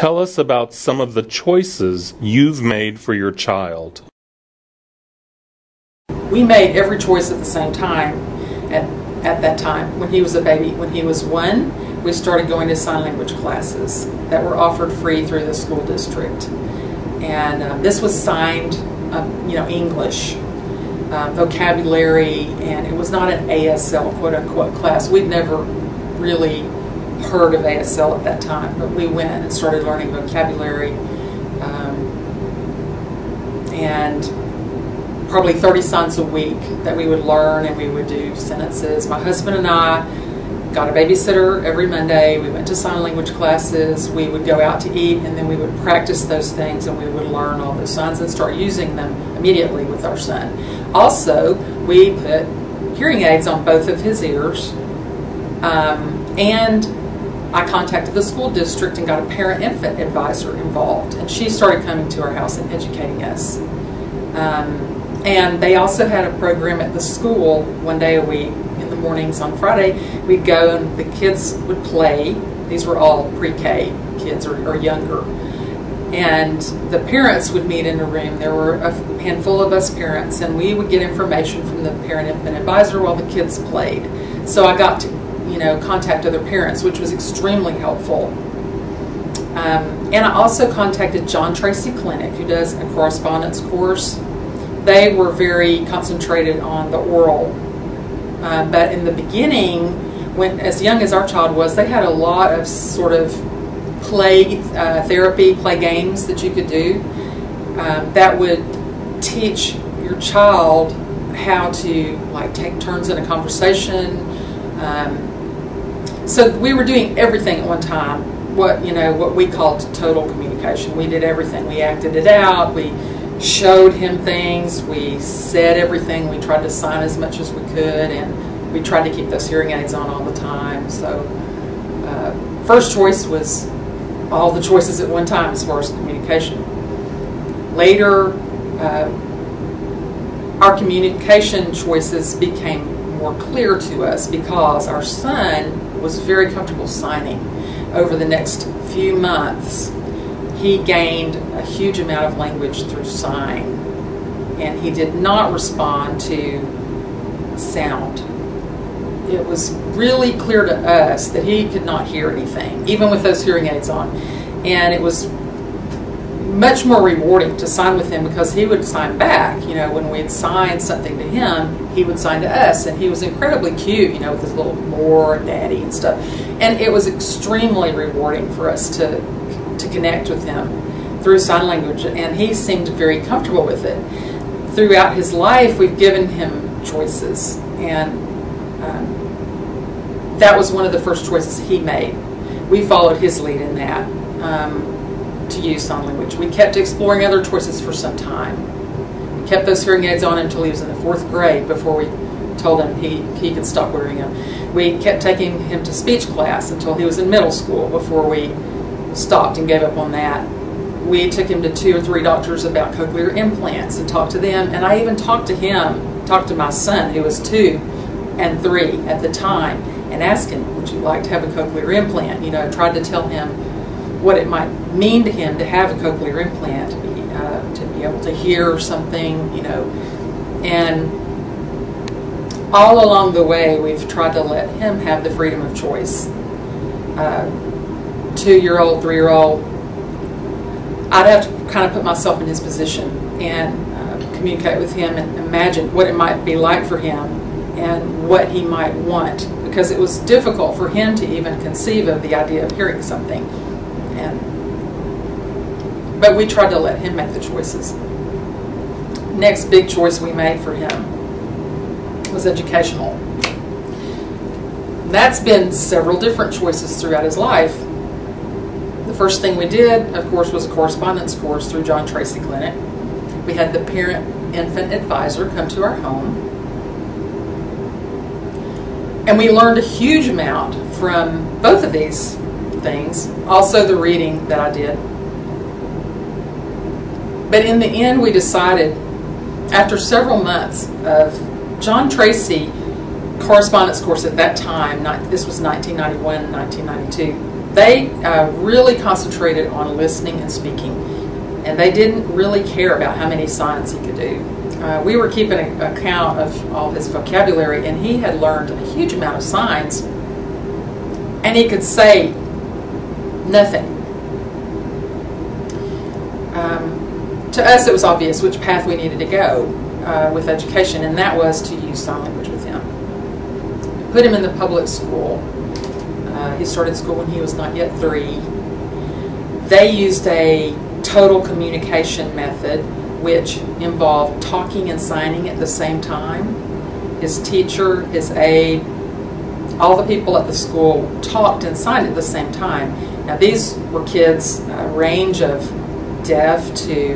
Tell us about some of the choices you've made for your child. We made every choice at the same time at, at that time when he was a baby. When he was one, we started going to sign language classes that were offered free through the school district. And uh, this was signed, uh, you know, English, uh, vocabulary, and it was not an ASL quote unquote class. We'd never really heard of ASL at that time, but we went and started learning vocabulary. Um, and probably 30 signs a week that we would learn and we would do sentences. My husband and I got a babysitter every Monday. We went to sign language classes. We would go out to eat and then we would practice those things and we would learn all those signs and start using them immediately with our son. Also, we put hearing aids on both of his ears. Um, and I contacted the school district and got a parent infant advisor involved. And she started coming to our house and educating us. Um, and they also had a program at the school one day a week in the mornings on Friday. We'd go and the kids would play. These were all pre K kids or, or, younger. And the parents would meet in a room. There were a handful of us parents, and we would get information from the parent infant advisor while the kids played. So I got to, you know, contact other parents, which was extremely helpful. Um, and I also contacted John Tracy Clinic, who does a correspondence course they were very concentrated on the oral. Uh, but in the beginning, when as young as our child was, they had a lot of sort of play uh, therapy, play games that you could do um, that would teach your child how to like take turns in a conversation. Um, so we were doing everything at one time. What you know, what we called total communication. We did everything. We acted it out. We showed him things. We said everything. We tried to sign as much as we could, and we tried to keep those hearing aids on all the time. So, uh, first choice was all the choices at one time as far as communication. Later, uh, our communication choices became more clear to us because our son was very comfortable signing over the next few months he gained a huge amount of language through sign, and he did not respond to sound. It was really clear to us that he could not hear anything, even with those hearing aids on. And it was much more rewarding to sign with him because he would sign back. You know, when we'd sign something to him, he would sign to us, and he was incredibly cute. You know, with his little more daddy and stuff. And it was extremely rewarding for us to to connect with him through sign language, and he seemed very comfortable with it. Throughout his life, we've given him choices, and um, that was one of the first choices he made. We followed his lead in that um, to use sign language. We kept exploring other choices for some time. We kept those hearing aids on until he was in the fourth grade before we told him he, he could stop wearing them. We kept taking him to speech class until he was in middle school before we stopped and gave up on that. We took him to two or three doctors about cochlear implants and talked to them. And I even talked to him, talked to my son, who was two and three at the time, and asked him, Would you like to have a cochlear implant? You know, tried to tell him what it might mean to him to have a cochlear implant, uh, to be able to hear something, you know. And all along the way, we've tried to let him have the freedom of choice. Uh, two year old, three year old, I'd have to kind of put myself in his position and uh, communicate with him and imagine what it might be like for him and what he might want because it was difficult for him to even conceive of the idea of hearing something. And but we tried to let him make the choices. Next big choice we made for him was educational. That's been several different choices throughout his life The first thing we did, of course, was a correspondence course through John Tracy Clinic. We had the parent infant advisor come to our home. And we learned a huge amount from both of these things, also the reading that I did. But in the end, we decided, after several months of John Tracy correspondence course at that time, this was 1991, 1992, they uh, really concentrated on listening and speaking, and they didn't really care about how many signs he could do. Uh, we were keeping an account of all his vocabulary, and he had learned a huge amount of signs, and he could say nothing. Um, to us, it was obvious which path we needed to go uh, with education, and that was to use sign language with him. Put him in the public school. Uh, he started school when he was not yet three. They used a total communication method which involved talking and signing at the same time. His teacher, his aide, all the people at the school talked and signed at the same time. Now, these were kids, a range of deaf to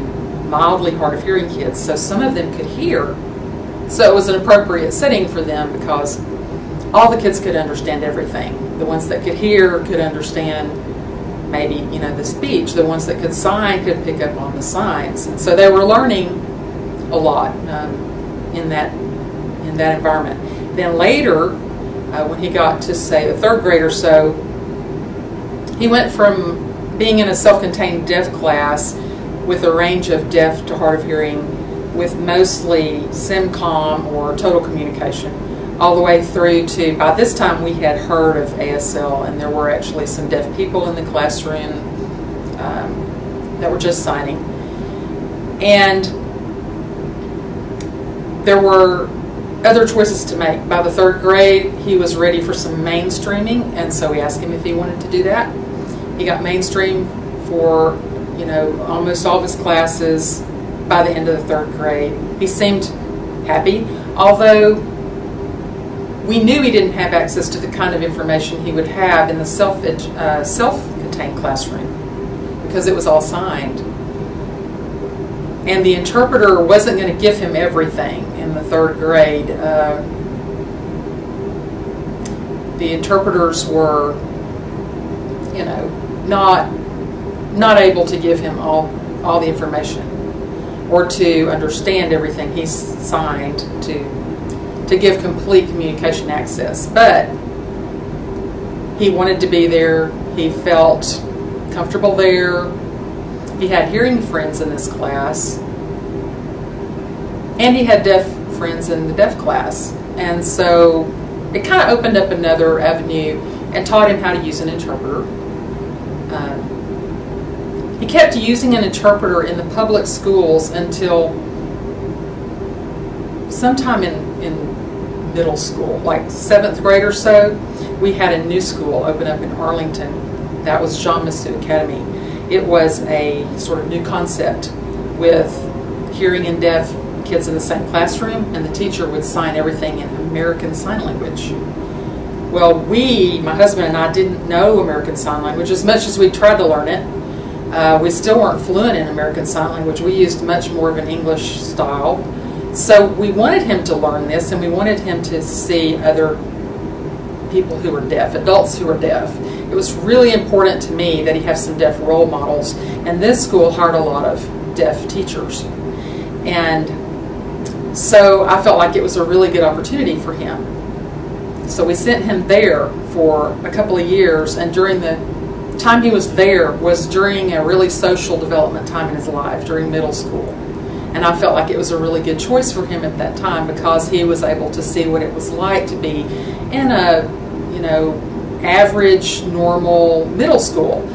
mildly hard of hearing kids, so some of them could hear. So it was an appropriate setting for them because all the kids could understand everything. The ones that could hear could understand maybe you know the speech. The ones that could sign could pick up on the signs, and so they were learning a lot um, in that in that environment. Then later, uh, when he got to say the third grade or so, he went from being in a self-contained deaf class with a range of deaf to hard of hearing, with mostly SIMCOM or total communication all the way through to, by this time we had heard of ASL and there were actually some deaf people in the classroom um, that were just signing. And there were other choices to make. By the third grade, he was ready for some mainstreaming, and so we asked him if he wanted to do that. He got mainstream for, you know, almost all of his classes by the end of the third grade. He seemed happy, although we knew he didn't have access to the kind of information he would have in the self uh, self-contained classroom because it was all signed. And the interpreter wasn't going to give him everything in the third grade. Uh, the interpreters were, you know, not not able to give him all all the information or to understand everything he signed to to give complete communication access. But he wanted to be there. He felt comfortable there. He had hearing friends in this class. And he had deaf friends in the deaf class. And so it kind of opened up another avenue and taught him how to use an interpreter. Um, he kept using an interpreter in the public schools until sometime in, in middle school, like seventh grade or so, we had a new school open up in Arlington. That was Jean Massieu Academy. It was a sort of new concept with hearing and deaf kids in the same classroom, and the teacher would sign everything in American Sign Language. Well, we, my husband and I, didn't know American Sign Language as much as we tried to learn it. Uh, we still weren't fluent in American Sign Language. We used much more of an English style. So we wanted him to learn this, and we wanted him to see other people who were deaf, adults who were deaf. It was really important to me that he have some deaf role models, and this school hired a lot of deaf teachers. And so I felt like it was a really good opportunity for him. So we sent him there for a couple of years, and during the time he was there was during a really social development time in his life, during middle school. And I felt like it was a really good choice for him at that time because he was able to see what it was like to be in a, you know, average, normal middle school.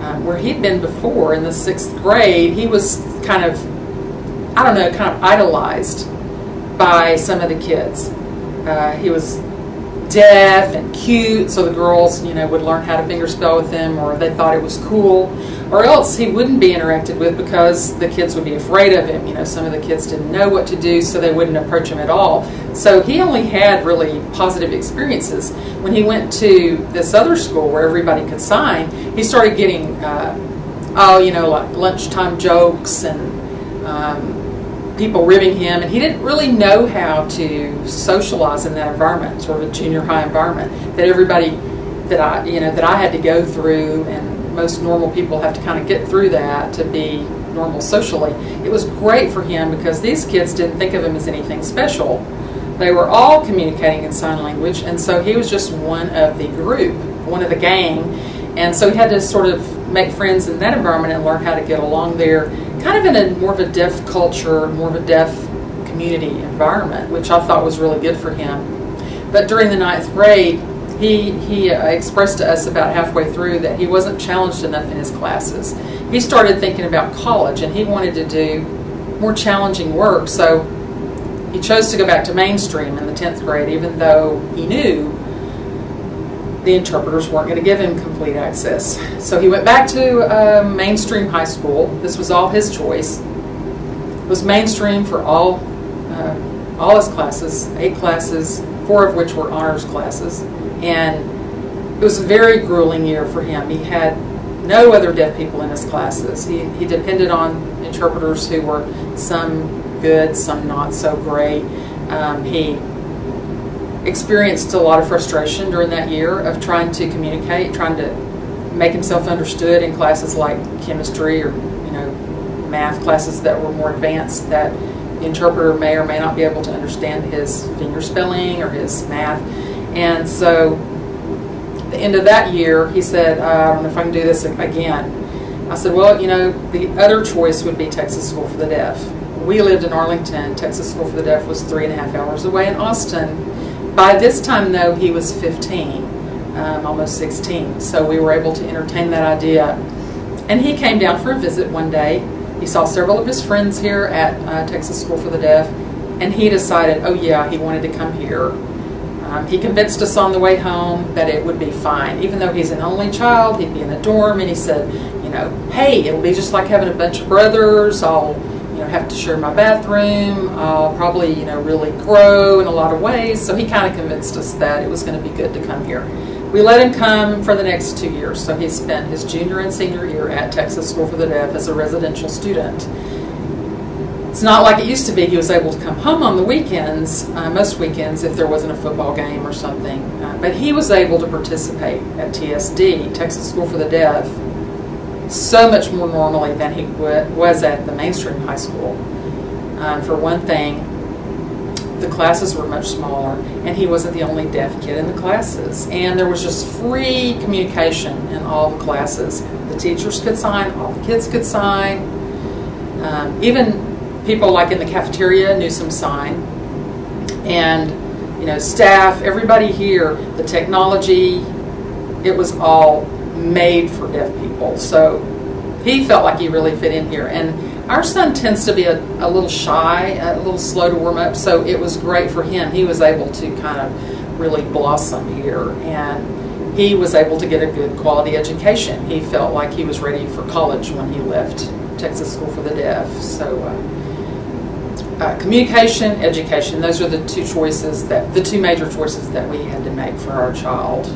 Um, where he'd been before in the sixth grade, he was kind of, I don't know, kind of idolized by some of the kids. Uh, he was deaf and cute, so the girls, you know, would learn how to fingerspell with him, or they thought it was cool, or else he wouldn't be interacted with because the kids would be afraid of him. You know, some of the kids didn't know what to do, so they wouldn't approach him at all. So he only had really positive experiences. When he went to this other school where everybody could sign, he started getting, uh, oh, you know, like lunchtime jokes and. Um, people ribbing him, and he didn't really know how to socialize in that environment, sort of a junior high environment that everybody that I, you know, that I had to go through, and most normal people have to kind of get through that to be normal socially. It was great for him because these kids didn't think of him as anything special. They were all communicating in sign language, and so he was just one of the group, one of the gang, And so he had to sort of make friends in that environment and learn how to get along there, kind of in a more of a deaf culture, more of a deaf community environment, which I thought was really good for him. But during the ninth grade, he, he uh, expressed to us about halfway through that he wasn't challenged enough in his classes. He started thinking about college and he wanted to do more challenging work. So he chose to go back to mainstream in the 10th grade, even though he knew the interpreters weren't going to give him complete access. So he went back to uh, mainstream high school. This was all his choice. It was mainstream for all, uh, all his classes, eight classes, four of which were honors classes. And it was a very grueling year for him. He had no other deaf people in his classes. He, he depended on interpreters who were some good, some not so great. Um, he experienced a lot of frustration during that year of trying to communicate, trying to make himself understood in classes like chemistry or you know math classes that were more advanced that the interpreter may or may not be able to understand his finger spelling or his math. And so the end of that year, he said, uh, I don't know if I can do this again. I said, well, you know, the other choice would be Texas School for the Deaf. We lived in Arlington. Texas School for the Deaf was three and a half hours away in Austin. By this time, though, he was 15, um, almost 16. So we were able to entertain that idea. And he came down for a visit one day. He saw several of his friends here at uh, Texas School for the Deaf, and he decided, oh yeah, he wanted to come here. Um, he convinced us on the way home that it would be fine. Even though he's an only child, he'd be in the dorm, and he said, you know, hey, it'll be just like having a bunch of brothers. I'll, you know, have to share my bathroom. I'll probably, you know, really grow in a lot of ways. So he kind of convinced us that it was going to be good to come here. We let him come for the next two years. So he spent his junior and senior year at Texas School for the Deaf as a residential student. It's not like it used to be. He was able to come home on the weekends, uh, most weekends, if there wasn't a football game or something. Uh, but he was able to participate at TSD, Texas School for the Deaf, so much more normally than he was at the mainstream high school. Um, for one thing, the classes were much smaller, and he wasn't the only deaf kid in the classes. And there was just free communication in all the classes. The teachers could sign, all the kids could sign. Um, even people like in the cafeteria knew some sign. And, you know, staff, everybody here, the technology, it was all made for deaf people. So he felt like he really fit in here. And our son tends to be a, a little shy, a little slow to warm up, so it was great for him. He was able to kind of really blossom here. And he was able to get a good quality education. He felt like he was ready for college when he left Texas School for the Deaf. So, uh, uh, communication, education. Those are the two choices that the two major choices that we had to make for our child.